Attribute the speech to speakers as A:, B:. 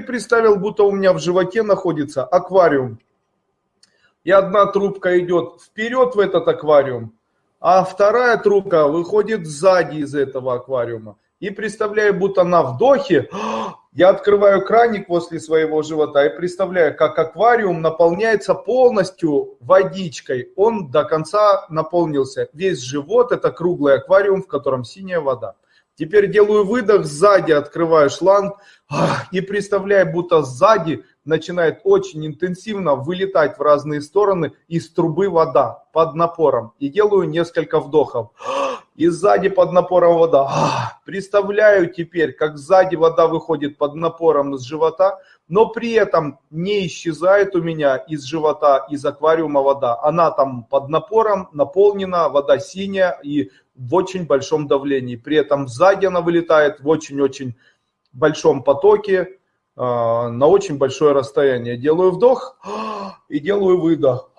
A: представил, будто у меня в животе находится аквариум. И одна трубка идет вперед в этот аквариум, а вторая трубка выходит сзади из этого аквариума. И представляю, будто на вдохе я открываю краник возле своего живота и представляю, как аквариум наполняется полностью водичкой. Он до конца наполнился. Весь живот это круглый аквариум, в котором синяя вода. Теперь делаю выдох, сзади открываю шланг и представляю, будто сзади начинает очень интенсивно вылетать в разные стороны из трубы вода под напором. И делаю несколько вдохов. И сзади под напором вода. Представляю теперь, как сзади вода выходит под напором из живота, но при этом не исчезает у меня из живота, из аквариума вода. Она там под напором наполнена, вода синяя и в очень большом давлении. При этом сзади она вылетает в очень-очень большом потоке а, на очень большое расстояние. Делаю вдох и делаю выдох.